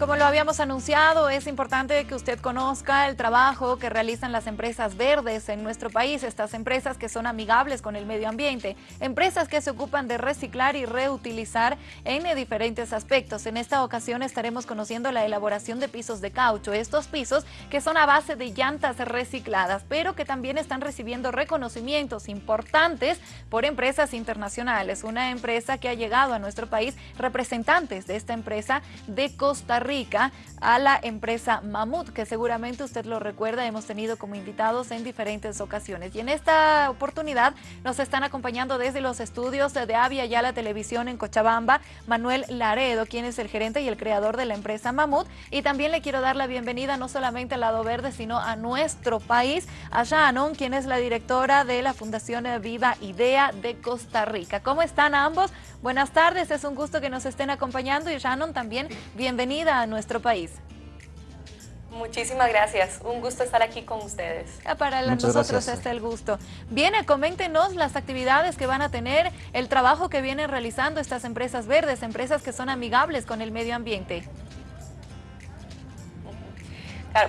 Como lo habíamos anunciado, es importante que usted conozca el trabajo que realizan las empresas verdes en nuestro país, estas empresas que son amigables con el medio ambiente, empresas que se ocupan de reciclar y reutilizar en diferentes aspectos. En esta ocasión estaremos conociendo la elaboración de pisos de caucho, estos pisos que son a base de llantas recicladas, pero que también están recibiendo reconocimientos importantes por empresas internacionales. Una empresa que ha llegado a nuestro país, representantes de esta empresa de Costa Rica, a la empresa Mamut, que seguramente usted lo recuerda, hemos tenido como invitados en diferentes ocasiones. Y en esta oportunidad nos están acompañando desde los estudios de Avia ya la televisión en Cochabamba, Manuel Laredo, quien es el gerente y el creador de la empresa Mamut. Y también le quiero dar la bienvenida no solamente al lado verde, sino a nuestro país, a Shannon, quien es la directora de la Fundación Viva Idea de Costa Rica. ¿Cómo están ambos? Buenas tardes, es un gusto que nos estén acompañando y Shannon también, bienvenida a nuestro país. Muchísimas gracias, un gusto estar aquí con ustedes. Ah, para nosotros está el gusto. Viene, coméntenos las actividades que van a tener, el trabajo que vienen realizando estas empresas verdes, empresas que son amigables con el medio ambiente.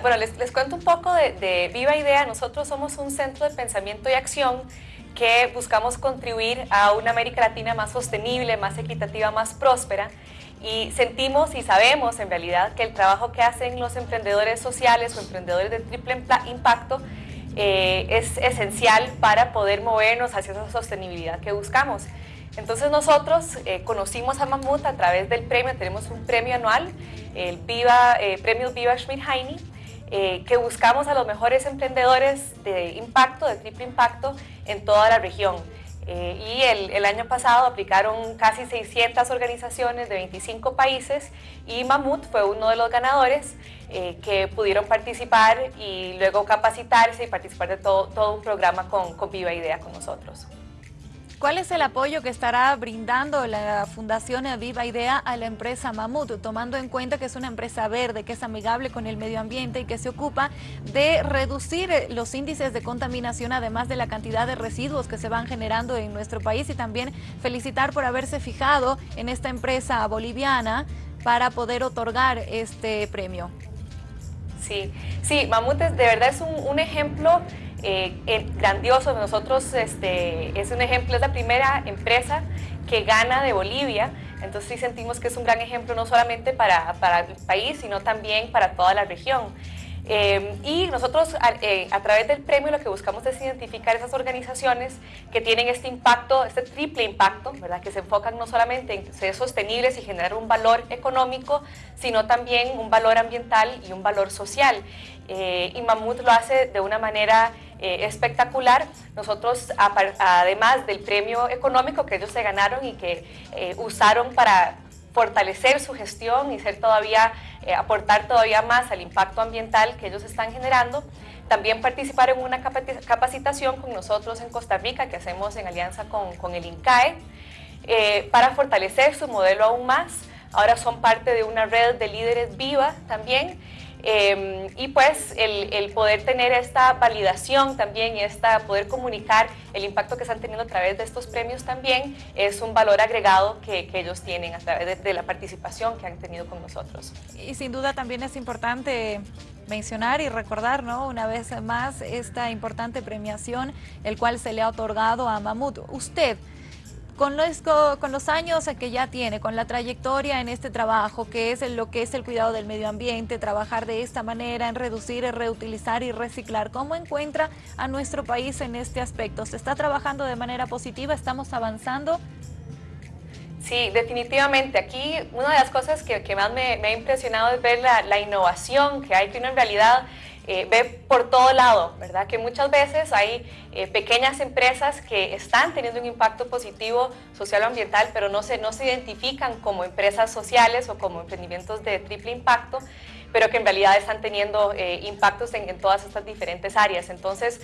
bueno, les, cuento un poco de, de Viva Idea. Nosotros somos un centro de pensamiento y acción que buscamos contribuir a una América Latina más sostenible, más equitativa, más próspera y sentimos y sabemos en realidad que el trabajo que hacen los emprendedores sociales o emprendedores de triple impacto eh, es esencial para poder movernos hacia esa sostenibilidad que buscamos. Entonces nosotros eh, conocimos a Mamut a través del premio, tenemos un premio anual, el Viva, eh, Premio Viva Schmidt-Heine, eh, que buscamos a los mejores emprendedores de impacto, de triple impacto, en toda la región. Eh, y el, año pasado aplicaron casi 600 organizaciones de 25 países y Mamut fue uno de los ganadores eh, que pudieron participar y luego capacitarse y participar de todo, todo un programa con, con Viva Idea con nosotros. ¿Cuál es el apoyo que estará brindando la Fundación Viva Idea a la empresa Mamut, tomando en cuenta que es una empresa verde, que es amigable con el medio ambiente y que se ocupa de reducir los índices de contaminación, además de la cantidad de residuos que se van generando en nuestro país y también felicitar por haberse fijado en esta empresa boliviana para poder otorgar este premio? Sí, sí, Mamut de verdad es un, un ejemplo eh, grandioso. Nosotros, este, es un ejemplo, es la primera empresa que gana de Bolivia, entonces sí sentimos que es un gran ejemplo no solamente para, para el país, sino también para toda la región. Eh, y nosotros eh, a, través del premio lo que buscamos es identificar esas organizaciones que tienen este impacto, este triple impacto, ¿verdad? que se enfocan no solamente en ser sostenibles y generar un valor económico, sino también un valor ambiental y un valor social. y Mamut lo hace de una manera eh, espectacular. Nosotros, además del premio económico que ellos se ganaron y que eh, usaron para fortalecer su gestión y ser todavía, eh, aportar todavía más al impacto ambiental que ellos están generando, también participar en una capacitación con nosotros en Costa Rica que hacemos en alianza con, con el INCAE para fortalecer su modelo aún más. Ahora son parte de una red de líderes viva también Em, y pues el, poder tener esta validación también y esta, poder comunicar el impacto que están teniendo a través de estos premios también es un valor agregado que, ellos tienen a través de, la participación que han tenido con nosotros. Y sin duda también es importante mencionar y recordar ¿no? una vez más esta importante premiación el cual se le ha otorgado a Mamut. Usted, con los, con los años que ya tiene, con la trayectoria en este trabajo, que es lo que es el cuidado del medio ambiente, trabajar de esta manera en reducir, reutilizar y reciclar, ¿cómo encuentra a nuestro país en este aspecto? ¿Se está trabajando de manera positiva? ¿Estamos avanzando? Sí, definitivamente. Aquí una de las cosas que, más me, ha impresionado es ver la, la innovación que hay, que uno en realidad eh, ve por todo lado, ¿verdad? Que muchas veces hay eh, pequeñas empresas que están teniendo un impacto positivo social o ambiental, pero no se, no se identifican como empresas sociales o como emprendimientos de triple impacto, pero que en realidad están teniendo eh, impactos en, en, todas estas diferentes áreas. Entonces,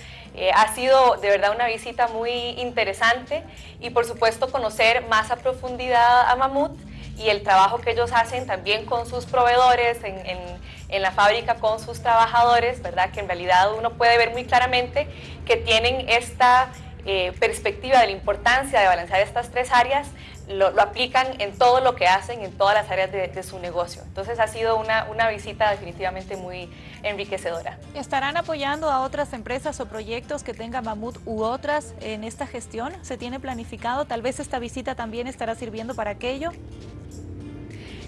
ha sido de verdad una visita muy interesante y por supuesto conocer más a profundidad a Mamut, y el trabajo que ellos hacen también con sus proveedores, en, en, la fábrica con sus trabajadores, ¿verdad? Que en realidad uno puede ver muy claramente que tienen esta eh, perspectiva de la importancia de balancear estas tres áreas, lo, aplican en todo lo que hacen, en todas las áreas de, su negocio. Entonces ha sido una, una, visita definitivamente muy enriquecedora. ¿Estarán apoyando a otras empresas o proyectos que tenga Mamut u otras en esta gestión? ¿Se tiene planificado? Tal vez esta visita también estará sirviendo para aquello.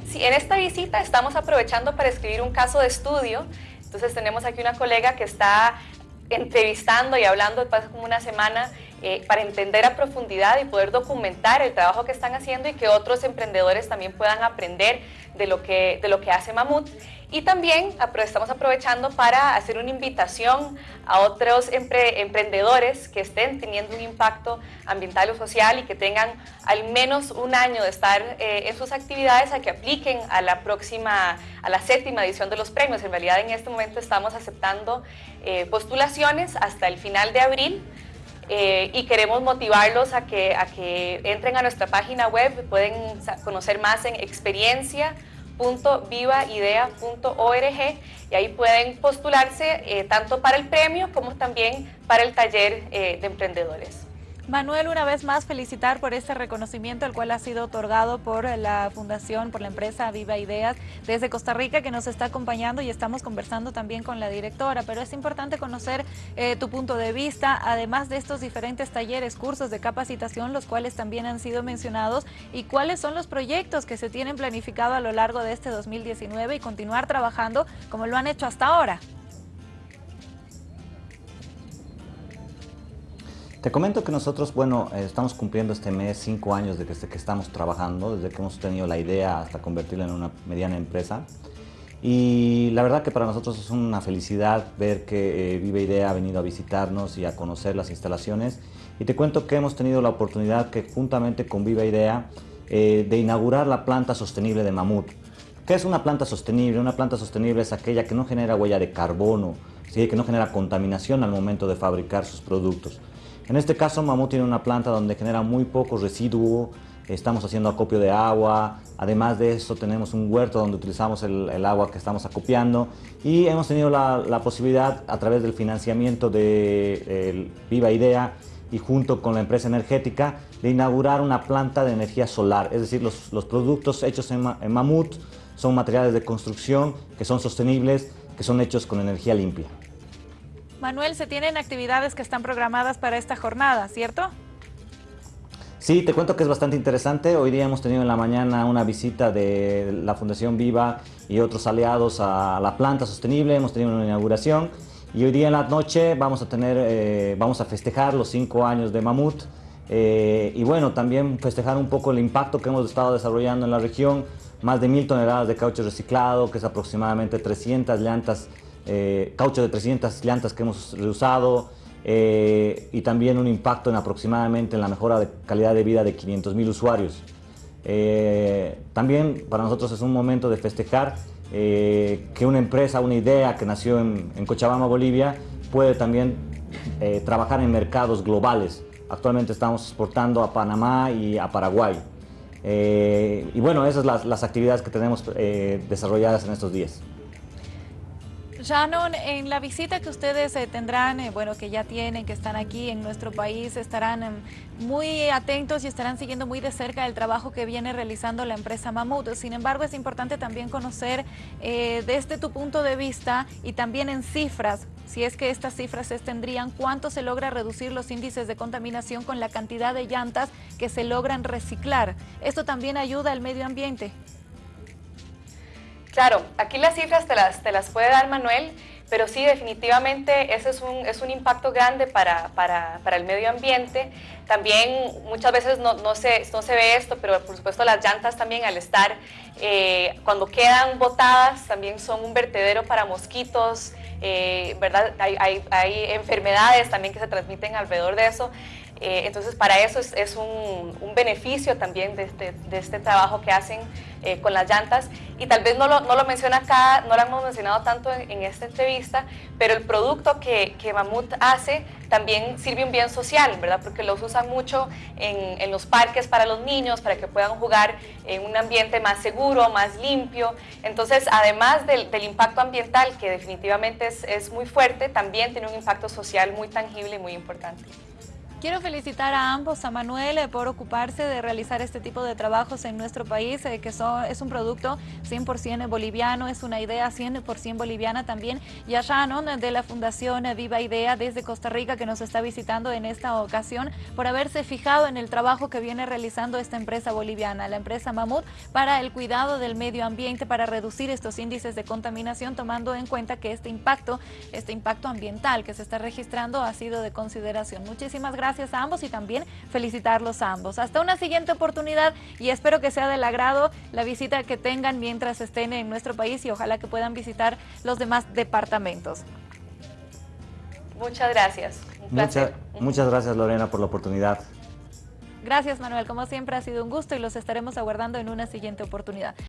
Sí, en esta visita estamos aprovechando para escribir un caso de estudio. Entonces tenemos aquí una colega que está entrevistando y hablando después como una semana eh, para entender a profundidad y poder documentar el trabajo que están haciendo y que otros emprendedores también puedan aprender de lo que, de lo que hace Mamut. Y también estamos aprovechando para hacer una invitación a otros emprendedores que estén teniendo un impacto ambiental o social y que tengan al menos un año de estar eh, en sus actividades a que apliquen a la próxima, a la séptima edición de los premios. En realidad en este momento estamos aceptando eh, postulaciones hasta el final de abril eh, y queremos motivarlos a que, a que entren a nuestra página web, pueden conocer más en experiencia.vivaidea.org y ahí pueden postularse eh, tanto para el premio como también para el taller eh, de emprendedores. Manuel, una vez más felicitar por este reconocimiento, el cual ha sido otorgado por la Fundación, por la empresa Viva Ideas desde Costa Rica, que nos está acompañando y estamos conversando también con la directora. Pero es importante conocer eh, tu punto de vista, además de estos diferentes talleres, cursos de capacitación, los cuales también han sido mencionados, y cuáles son los proyectos que se tienen planificado a lo largo de este 2019 y continuar trabajando como lo han hecho hasta ahora. Te comento que nosotros, bueno, eh, estamos cumpliendo este mes cinco años desde que estamos trabajando, desde que hemos tenido la idea hasta convertirla en una mediana empresa. Y la verdad que para nosotros es una felicidad ver que eh, Vive Idea ha venido a visitarnos y a conocer las instalaciones. Y te cuento que hemos tenido la oportunidad que juntamente con Viva Idea eh, de inaugurar la planta sostenible de Mamut. ¿Qué es una planta sostenible? Una planta sostenible es aquella que no genera huella de carbono, que no genera contaminación al momento de fabricar sus productos. En este caso, Mamut tiene una planta donde genera muy poco residuo, estamos haciendo acopio de agua, además de eso tenemos un huerto donde utilizamos el, agua que estamos acopiando. Y hemos tenido la, posibilidad a través del financiamiento de Viva Idea y junto con la empresa energética de inaugurar una planta de energía solar, es decir, los, productos hechos en, en Mamut son materiales de construcción que son sostenibles, que son hechos con energía limpia. Manuel, se tienen actividades que están programadas para esta jornada, ¿cierto? Sí, te cuento que es bastante interesante. Hoy día hemos tenido en la mañana una visita de la Fundación Viva y otros aliados a la planta sostenible. Hemos tenido una inauguración y hoy día en la noche vamos a, tener, eh, vamos a festejar los cinco años de Mamut. Eh, y bueno, también festejar un poco el impacto que hemos estado desarrollando en la región. Más de mil toneladas de caucho reciclado, que es aproximadamente 300 llantas eh, caucho de 300 llantas que hemos reusado eh, y también un impacto en aproximadamente en la mejora de calidad de vida de 500 mil usuarios. Eh, también para nosotros es un momento de festejar que una empresa, una idea que nació en, Cochabamba, Bolivia, puede también trabajar en mercados globales. Actualmente estamos exportando a Panamá y a Paraguay. y bueno, esas son las actividades que tenemos desarrolladas en estos días. Shannon, en la visita que ustedes eh, tendrán, eh, bueno, que ya tienen, que están aquí en nuestro país, estarán em, muy atentos y estarán siguiendo muy de cerca el trabajo que viene realizando la empresa Mamut. Sin embargo, es importante también conocer eh, desde tu punto de vista y también en cifras, si es que estas cifras se tendrían, cuánto se logra reducir los índices de contaminación con la cantidad de llantas que se logran reciclar. Esto también ayuda al medio ambiente. Claro, aquí las cifras te las, te las puede dar Manuel, pero sí, definitivamente ese es un, es un impacto grande para, para, para, el medio ambiente. También muchas veces no, no, se, no se ve esto, pero por supuesto las llantas también al estar, eh, cuando quedan botadas, también son un vertedero para mosquitos, eh, ¿verdad? Hay, hay, hay enfermedades también que se transmiten alrededor de eso. Eh, entonces, para eso es, un, beneficio también de este, de este trabajo que hacen eh, con las llantas. Y tal vez no lo, no lo menciona acá, no lo hemos mencionado tanto en, esta entrevista, pero el producto que, que, Mamut hace también sirve un bien social, ¿verdad? Porque los usan mucho en, en, los parques para los niños, para que puedan jugar en un ambiente más seguro, más limpio. Entonces, además del, del impacto ambiental, que definitivamente es, es muy fuerte, también tiene un impacto social muy tangible y muy importante. Quiero felicitar a ambos, a Manuel eh, por ocuparse de realizar este tipo de trabajos en nuestro país, eh, que son, es un producto 100% boliviano, es una idea 100% boliviana también, y a Shannon de la Fundación Viva Idea desde Costa Rica que nos está visitando en esta ocasión por haberse fijado en el trabajo que viene realizando esta empresa boliviana, la empresa Mamut, para el cuidado del medio ambiente, para reducir estos índices de contaminación, tomando en cuenta que este impacto, este impacto ambiental que se está registrando ha sido de consideración. Muchísimas gracias gracias a ambos y también felicitarlos a ambos. Hasta una siguiente oportunidad y espero que sea del agrado la visita que tengan mientras estén en nuestro país y ojalá que puedan visitar los demás departamentos. Muchas gracias. muchas gracias Lorena por la oportunidad. Gracias Manuel, como siempre ha sido un gusto y los estaremos aguardando en una siguiente oportunidad.